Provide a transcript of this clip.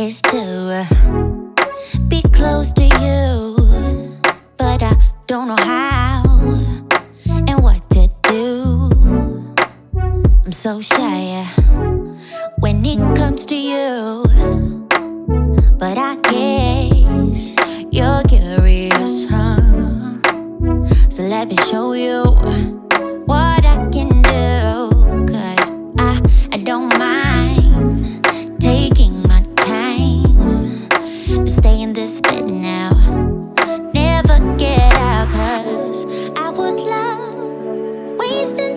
is to uh, be close to you, but I don't know how and what to do. I'm so shy uh, when it comes to you, but I guess you're curious, huh? So let me show you. wasted